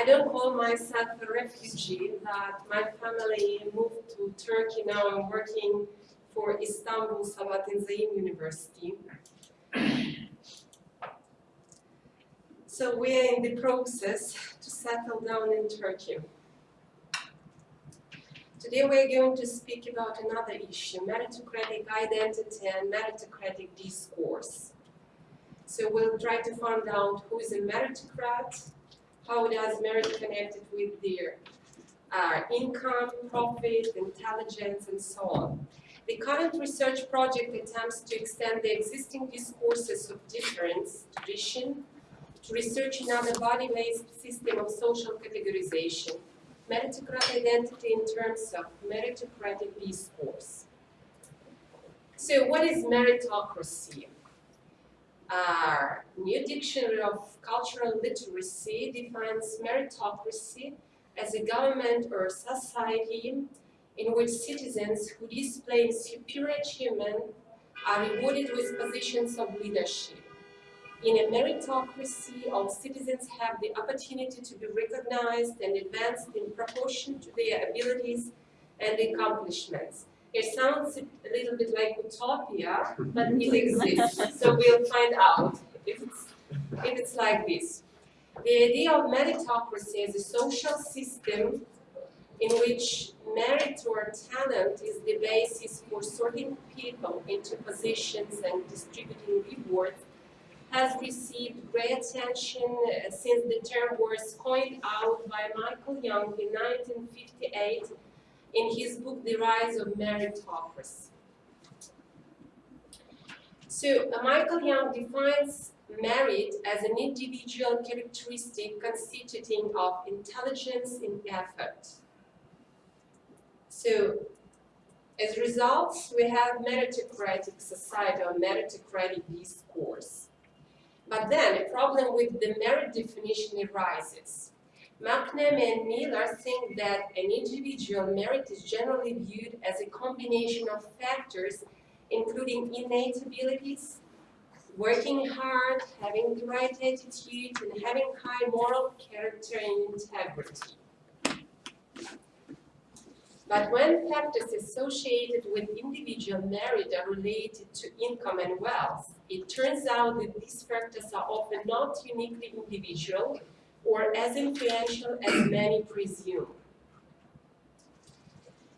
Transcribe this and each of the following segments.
I don't call myself a refugee, but my family moved to Turkey. Now I'm working for Istanbul Sabahattin Zaim University. So we are in the process to settle down in Turkey. Today we're going to speak about another issue, meritocratic identity and meritocratic discourse. So we'll try to find out who is a meritocrat, how does merit connected with their uh, income, profit, intelligence, and so on. The current research project attempts to extend the existing discourses of difference, tradition, to research another body-based system of social categorization, meritocratic identity in terms of meritocratic discourse. So what is meritocracy? Our new dictionary of cultural literacy defines meritocracy as a government or society in which citizens who display superior achievement are rewarded with positions of leadership. In a meritocracy, all citizens have the opportunity to be recognized and advanced in proportion to their abilities and accomplishments. It sounds a little bit like utopia, but it exists. So we'll find out if it's, if it's like this. The idea of meritocracy as a social system in which merit or talent is the basis for sorting people into positions and distributing rewards has received great attention uh, since the term was coined out by Michael Young in 1958 in his book The Rise of Meritocracy. So uh, Michael Young defines merit as an individual characteristic constituting of intelligence and effort. So as a result, we have meritocratic society or meritocratic discourse. But then a problem with the merit definition arises. McNamee and Miller think that an individual merit is generally viewed as a combination of factors including innate abilities, working hard, having the right attitude, and having high moral character and integrity. But when factors associated with individual merit are related to income and wealth, it turns out that these factors are often not uniquely individual or as influential as many presume.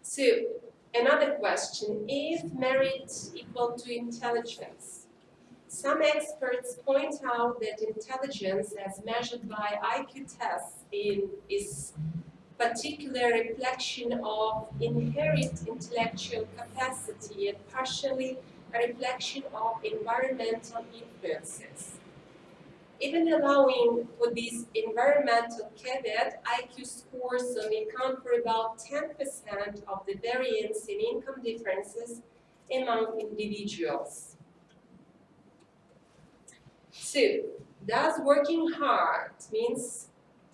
So, another question, is merit equal to intelligence? Some experts point out that intelligence as measured by IQ tests in, is particular reflection of inherent intellectual capacity and partially a reflection of environmental influences. Even allowing for this environmental caveat, IQ scores only account for about 10% of the variance in income differences among individuals. So, does working hard means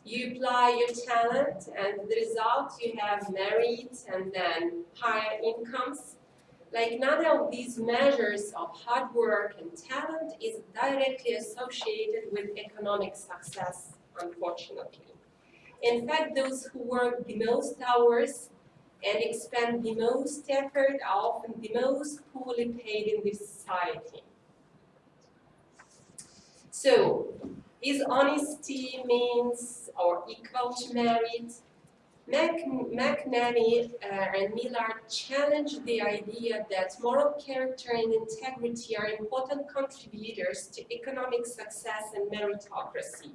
you apply your talent and the result you have merit and then higher incomes. Like none of these measures of hard work and talent is directly associated with economic success, unfortunately. In fact, those who work the most hours and expend the most effort are often the most poorly paid in this society. So, is honesty means or equal to merit? Mac, McNamee uh, and Miller challenged the idea that moral character and integrity are important contributors to economic success and meritocracy.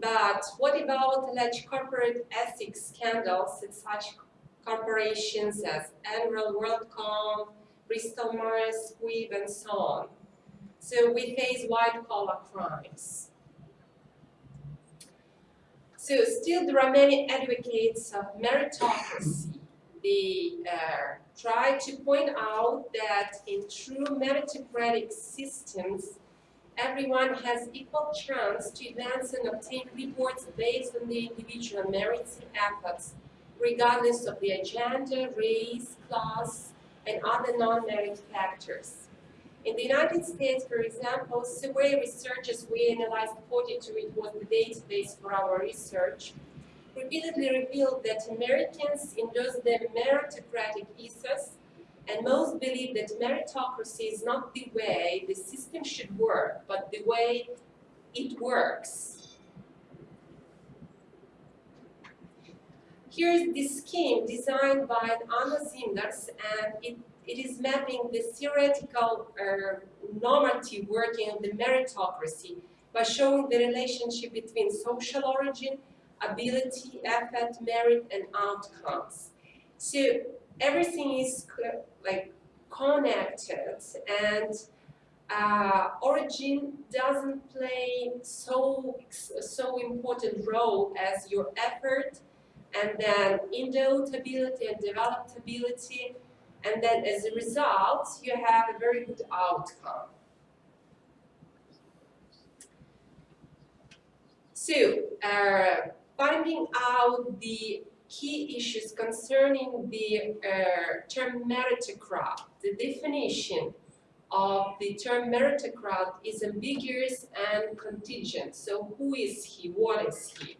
But what about alleged corporate ethics scandals at such corporations as Enron, WorldCom, Bristol Myers Squibb, and so on? So we face white-collar crimes. So still there are many advocates of meritocracy. They uh, try to point out that in true meritocratic systems, everyone has equal chance to advance and obtain rewards based on the individual merits and efforts, regardless of their gender, race, class, and other non-merit factors. In the United States, for example, survey researchers, we analyzed 42, it was the database for our research, repeatedly revealed that Americans endorse the meritocratic ethos and most believe that meritocracy is not the way the system should work, but the way it works. Here is the scheme designed by Anna Zinders, and it, it is mapping the theoretical uh, normative working of the meritocracy by showing the relationship between social origin, ability, effort, merit, and outcomes. So everything is like connected and uh, origin doesn't play so so important role as your effort and then endowed ability and developed ability and then as a result you have a very good outcome. So uh, finding out the key issues concerning the uh, term meritocrat, the definition of the term meritocrat is ambiguous and contingent. So who is he? What is he?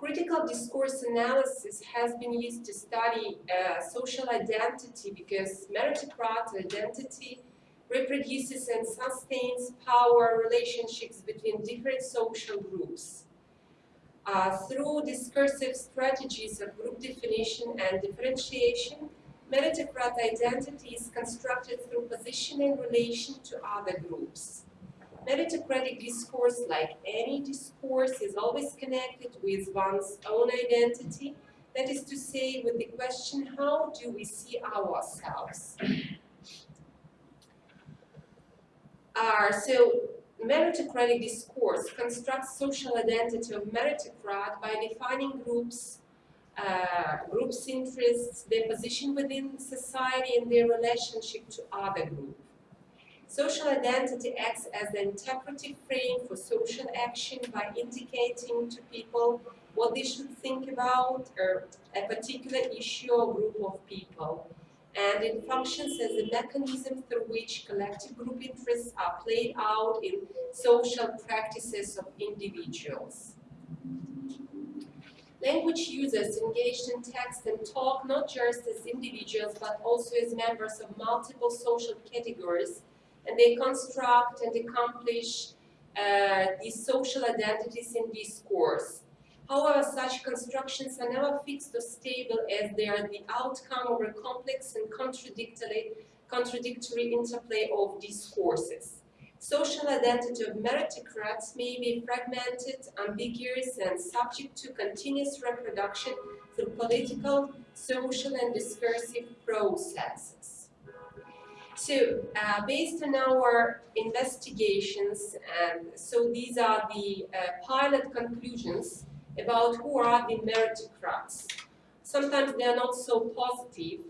Critical discourse analysis has been used to study uh, social identity because meritocrat identity reproduces and sustains power relationships between different social groups. Uh, through discursive strategies of group definition and differentiation, meritocrat identity is constructed through position in relation to other groups. Meritocratic discourse, like any discourse, is always connected with one's own identity, that is to say, with the question, how do we see ourselves? Uh, so meritocratic discourse constructs social identity of meritocrat by defining groups, uh, groups' interests, their position within society, and their relationship to other groups. Social identity acts as an interpretive frame for social action by indicating to people what they should think about or a particular issue or group of people and it functions as a mechanism through which collective group interests are played out in social practices of individuals. Language users engaged in text and talk not just as individuals but also as members of multiple social categories and they construct and accomplish uh, these social identities in discourse. However, such constructions are never fixed or stable as they are the outcome of a complex and contradictory, contradictory interplay of discourses. Social identity of meritocrats may be fragmented, ambiguous, and subject to continuous reproduction through political, social, and discursive processes. So, uh, based on our investigations, and so these are the uh, pilot conclusions about who are the meritocrats. Sometimes they are not so positive,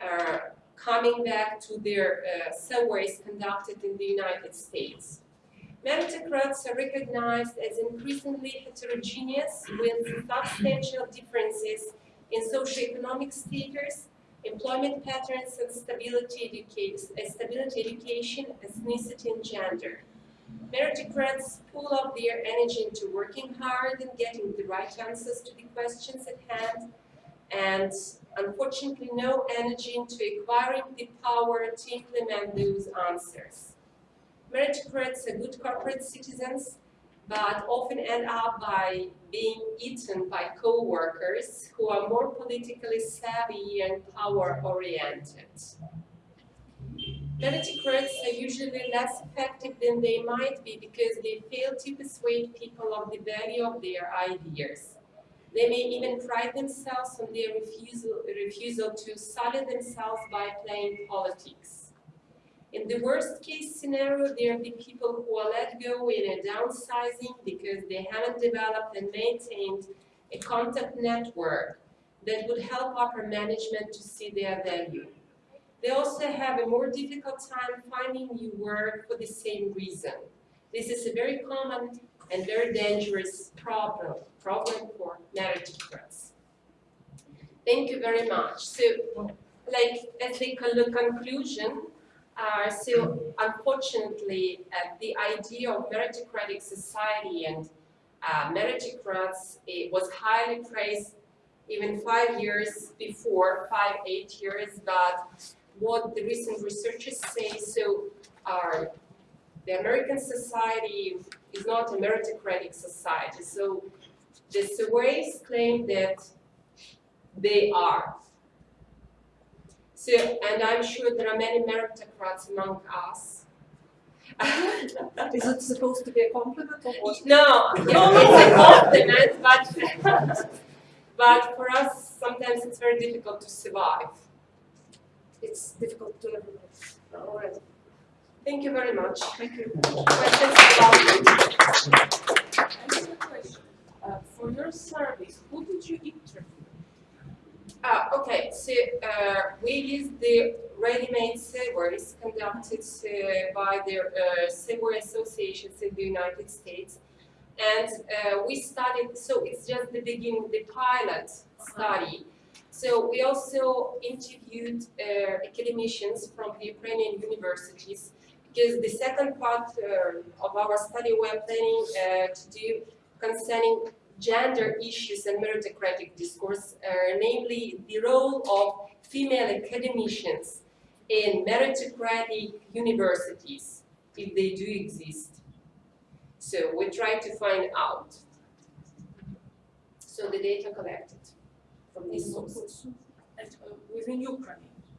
uh, coming back to their uh, surveys conducted in the United States. Meritocrats are recognized as increasingly heterogeneous with substantial differences in socioeconomic status, employment patterns, and stability, educa uh, stability education, ethnicity, and gender. Meritocrats pull up their energy into working hard and getting the right answers to the questions at hand, and unfortunately no energy into acquiring the power to implement those answers. Meritocrats are good corporate citizens, but often end up by being eaten by co-workers who are more politically savvy and power-oriented. Meritocrats are usually less effective than they might be because they fail to persuade people of the value of their ideas. They may even pride themselves on their refusal, refusal to sully themselves by playing politics. In the worst case scenario, they are the people who are let go in a downsizing because they haven't developed and maintained a contact network that would help upper management to see their value. They also have a more difficult time finding new work for the same reason. This is a very common and very dangerous problem, problem for meritocrats. Thank you very much. So, like, as a conclusion, Uh, so unfortunately, uh, the idea of meritocratic society and uh, meritocrats it was highly praised even five years before, five, eight years, but what the recent researchers say, so uh, the American society is not a meritocratic society. So the surveys claim that they are. So, and I'm sure there are many meritocrats among us. Is it supposed to be a compliment or what? no, no, it's a compliment, but but for us, sometimes it's very difficult to survive. It's difficult to live with it. All right. Thank you very much. Thank you. Questions about I have a question. Uh, for your service, who did you interview? Ah, okay, so uh, we use the ready-made surveys conducted uh, by the uh, survey associations in the United States. And uh, we studied, so it's just the beginning, the pilot study. So we also interviewed uh, academicians from the Ukrainian universities because the second part uh, of our study we're planning uh, to do concerning gender issues and meritocratic discourse, uh, namely the role of female academicians in meritocratic universities, if they do exist. So we try to find out. So the data collected from these sources. And uh, within Ukraine,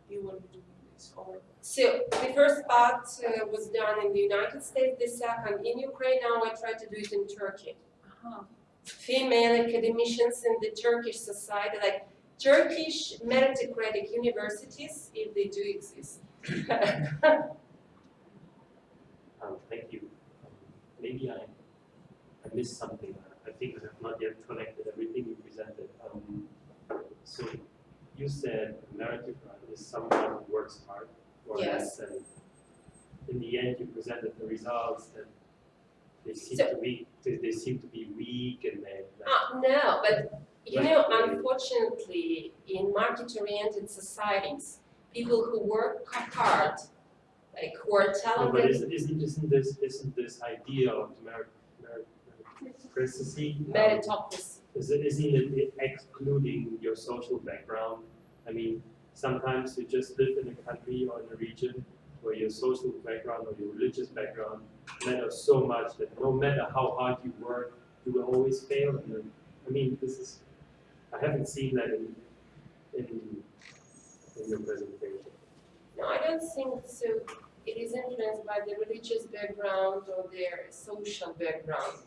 you will be doing this, or So the first part uh, was done in the United States, the second in Ukraine, now I try to do it in Turkey. uh-huh. Female academicians in the Turkish society, like Turkish meritocratic universities, if they do exist. Um, thank you. Um, Maybe I, I missed something. I think I have not yet collected everything you presented. Um, so you said meritocrat is someone who works hard or Yes. less, and in the end you presented the results that they seem So- to be they, they seem to be weak and they like, Ah, no, but you know, unfortunately, in market-oriented societies, people who work hard, like who are no, but isn't, isn't isn't this isn't this idea of merit merit meritocracy um, meritocracy. Is it, isn't it excluding your social background? I mean, sometimes you just live in a country or in a region where your social background or your religious background matters so much that no matter how hard you work, you will always fail. And then, I mean, this is, I haven't seen that in, in, in your presentation. No, I don't think so. It is influenced by the religious background or their social background.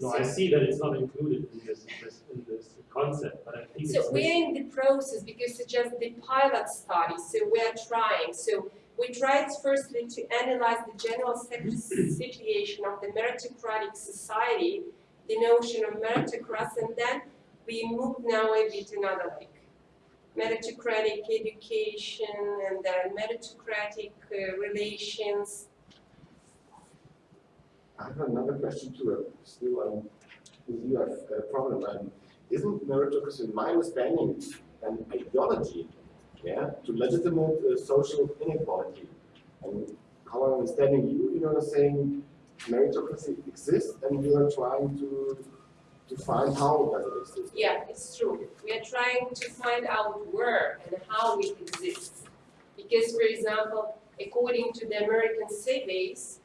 No, I see that it's not included in this, this in this concept, but I think So we're in the process because it's just the pilot study, so we're trying. So we tried firstly to analyze the general situation of the meritocratic society, the notion of meritocracy, and then we moved now a bit another like meritocratic education and then meritocratic uh, relations. I have another question too, uh, still, um, with you, have a problem, um, isn't meritocracy, in my understanding, an ideology, yeah, to legitimate uh, social inequality? And how I'm understanding you, you're saying meritocracy exists and you are trying to, to find how does it exist? Yeah, it's true. We are trying to find out where and how it exists. Because, for example, according to the American surveys,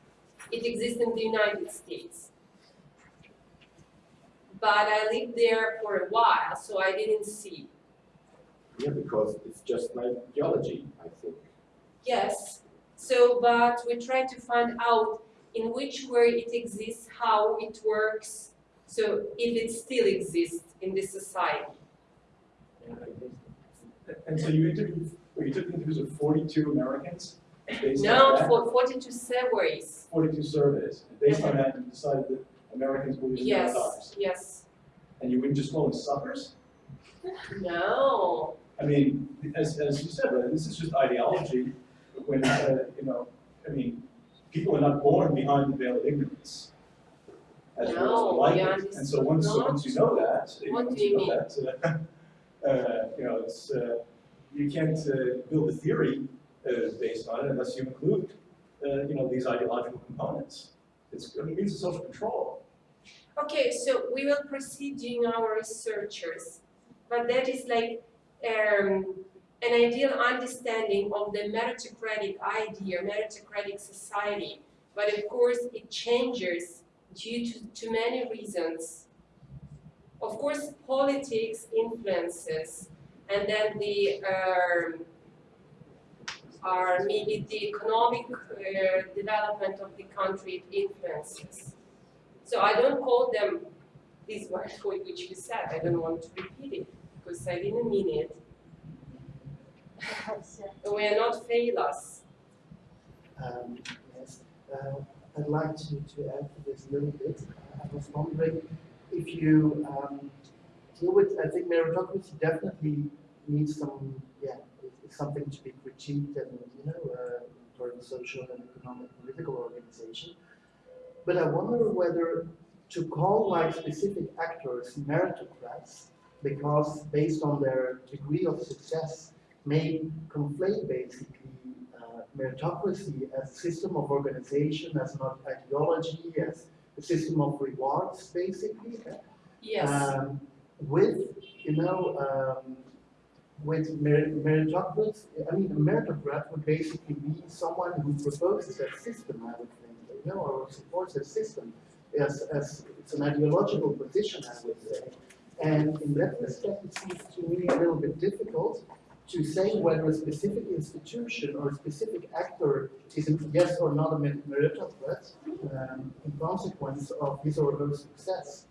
it exists in the United States. But I lived there for a while, so I didn't see. Yeah, because it's just an ideology, I think. Yes, so, but we try to find out in which way it exists, how it works, so if it still exists in this society. And so you interviewed, well, you took interviews of forty-two Americans? based on No, for forty-two surveys. Forty-two surveys, and based on uh-huh. that, you decided that Americans believe in Yes, yes. And you wouldn't just call them suckers? No, I mean, as, as you said, right, this is just ideology, when, uh, you know, I mean, people are not born behind the veil of ignorance. As well No, as like we it, and so once, understood once you know that, you know, What once do you you know that, uh, uh, you know, it's, uh, you can't, uh, build a theory uh, based on it unless you include, uh, you know, these ideological components. It's, it means social control. Okay, so we will proceed doing our researchers, but that is like um, an ideal understanding of the meritocratic idea, meritocratic society. But of course, it changes due to, to many reasons. Of course, politics influences, and then the um, maybe the economic uh, development of the country influences. So I don't call them these words which you said. I don't want to repeat it because I didn't. We are not failures. Um, yes, uh, I'd like to, to add to this a little bit. I was wondering if you um, deal with, I think meritocracy definitely needs some, yeah, it's something to be critiqued and, you know, uh, for the social and economic political organization. But I wonder whether to call like specific actors meritocrats, because based on their degree of success, may conflate basically uh, meritocracy as a system of organization, as an ideology, as a system of rewards, basically, Yes. um, with, you know, um, with merit- meritocrats, I mean, a meritocrat would basically be someone who proposes a system, I would think, you know, or supports that system, as, as, it's an ideological position, I would say. And in that respect, it seems to me a little bit difficult to say whether a specific institution or a specific actor is a yes or not a mer- meritocrat um, in consequence of his or her success.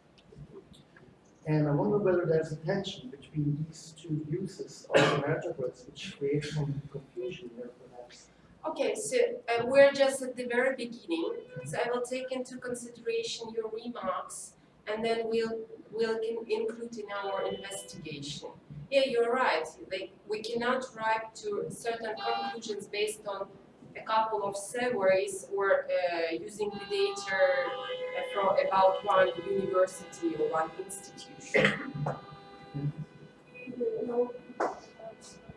And I wonder whether there's a tension between these two uses of the meritocrats, which creates some confusion here perhaps. Okay, so uh, we're just at the very beginning, so I will take into consideration your remarks and then we'll, we'll in- include in our investigation. Yeah, you're right, like, we cannot arrive to certain conclusions based on a couple of surveys or uh, using the data uh, from about one university or one institution. Uh,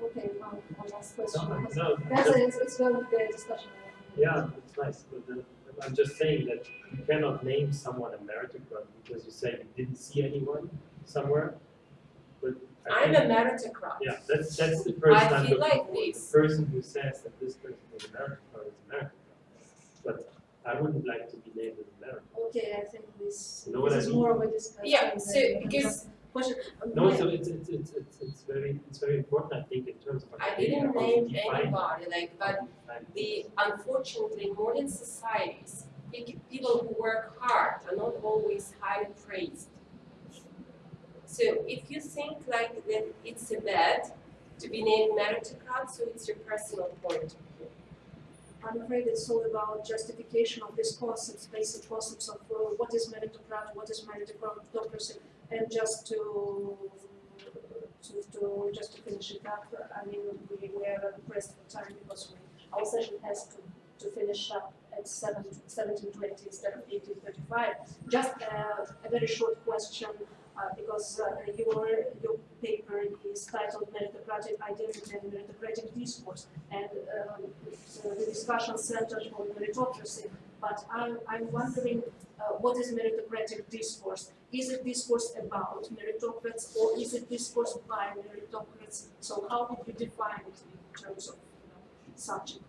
okay, one, one last question. No, because no, That's, just- a- it's, it's going to be a discussion. Yeah, it's nice, but then, I'm just saying that you cannot name someone a meritocrat because you say you didn't see anyone somewhere. But I I'm a meritocrat. yeah, that's, that's the person I I'm feel like this. the person who says that this person is a meritocrat is a meritocrat. But I wouldn't like to be named as a meritocrat. Okay, I think this, You know what this I is mean? more of a discussion. Yeah, so because just Question. No, so it's, it's, it's, it's, it's very, it's very important, I think, in terms of. I didn't name anybody, like, but define the unfortunately modern societies, pe- people who work hard are not always highly praised. So if you think like that it's a bad to be named meritocrat, so it's your personal point of view. I'm afraid it's all about justification of these concepts, basic concepts of uh, what is meritocrat, what is meritocracy, and just to, to, to, just to finish it up, I mean, we, we are pressed for time because we, our session has to, to finish up at seven, seventeen twenty instead of eighteen thirty-five. Just uh, a very short question, uh, because uh, your, your paper is titled Meritocratic Identity and Meritocratic Discourse, and um, the discussion centered on meritocracy, but I'm, I'm wondering uh, what is meritocratic discourse? Is it discourse about meritocrats or is it discourse by meritocrats? So how would you define it in terms of you know, subject?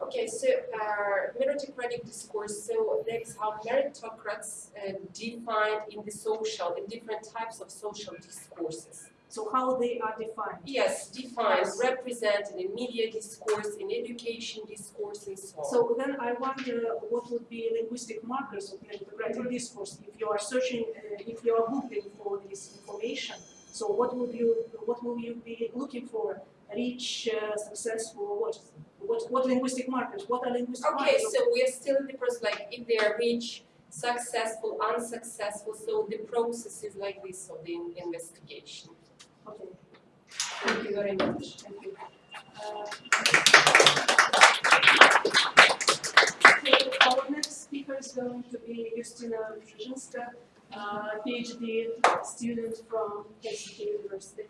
Okay, so uh, meritocratic discourse, so that is how meritocrats uh, defined in the social, in different types of social discourses. So how they are defined? Yes, defined, represented in media discourse, in education discourse, and so on. So then I wonder what would be linguistic markers of meritocratic discourse if you are searching, uh, if you are looking for this information. So what would you, what will you be looking for? Rich, uh, successful, what, what, what linguistic markers? What are linguistic markers? Okay, so we are still in the process, like if they are rich, successful, unsuccessful, so the process is like this of the in- investigation. Okay, Thank you very much. thank you. Uh, Okay, our next speaker is going to be Justina Brzezinska, uh, PhD student from Helsinki University.